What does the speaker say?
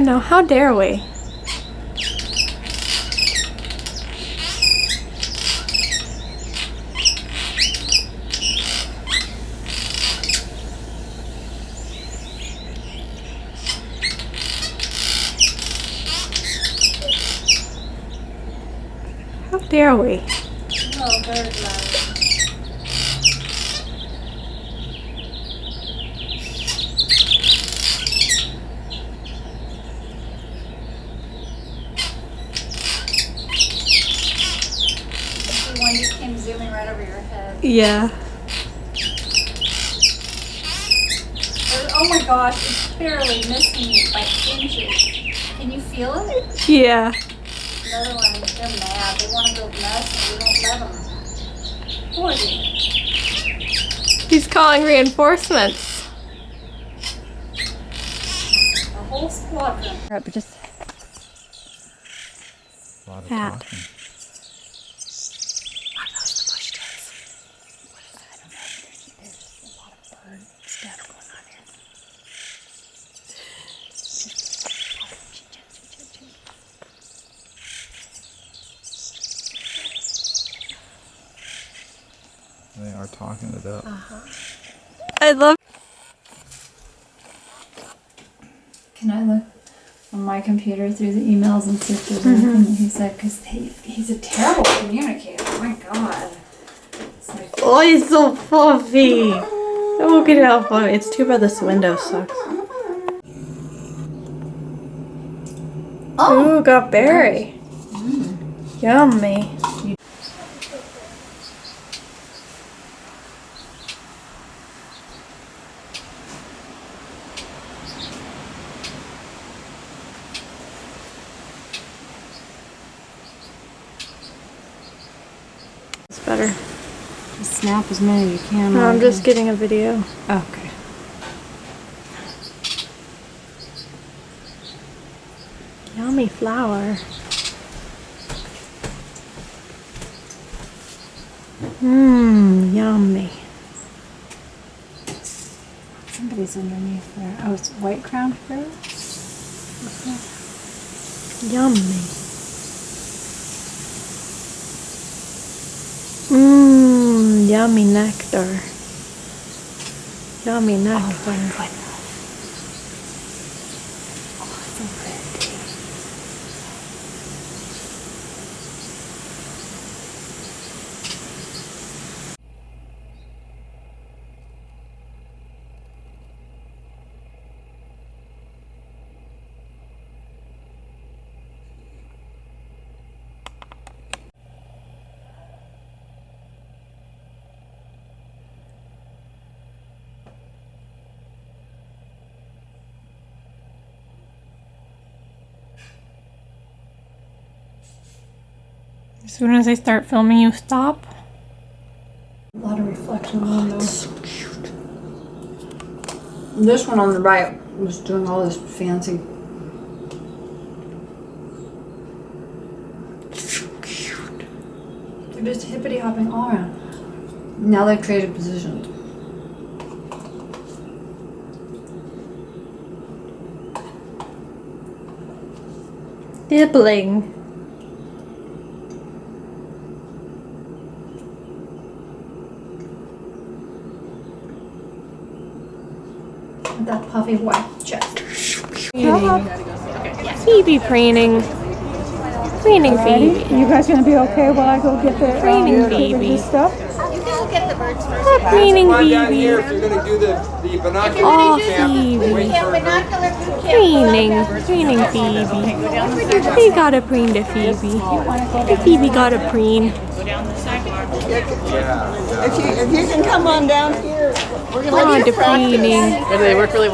know. How dare we? How dare we? Oh, bird love. The one just came zooming right over your head. Yeah. Oh my gosh, it's barely missing you by inches. Can you feel it? Yeah. Another one, they're mad. They want to go nuts and we won't let them. Poor thing. He's calling reinforcements. A whole squadron. But just A lot of Hat. talking. Are talking it up. I love Can I look on my computer through the emails and see if there's mm-hmm. anything that he said? Because he, he's a terrible communicator. Oh my god. It's like, Oh, he's so fluffy. Look at how fluffy. It's too bad this window sucks. oh, Ooh, got berry. Mm. Yummy. Better. snap as many as you can. No, I'm just getting a video. Okay. Yummy flower. Mmm, yummy. Somebody's underneath there. Oh, it's white crown fruit? Yummy. Yummy nectar. Yummy oh, nectar. As soon as I start filming, you stop. A lot of reflection on those. This one on the right was doing all this fancy. They're just hippity hopping all around. Now they've traded positions. Dibbling. That puffy white chest. Phoebe preening. Preening Phoebe. You guys gonna be okay while I go get the Training um, baby. stuff? Oh, preening Come on down here Phoebe. if you're gonna do the, the binocular Oh, camp. Phoebe. Wait for her. Preening. Preening Phoebe. He got a preen to Phoebe. Phoebe got a preen. Yeah. If you, if you can come on down here, we're gonna Oh, to preening. They work really well.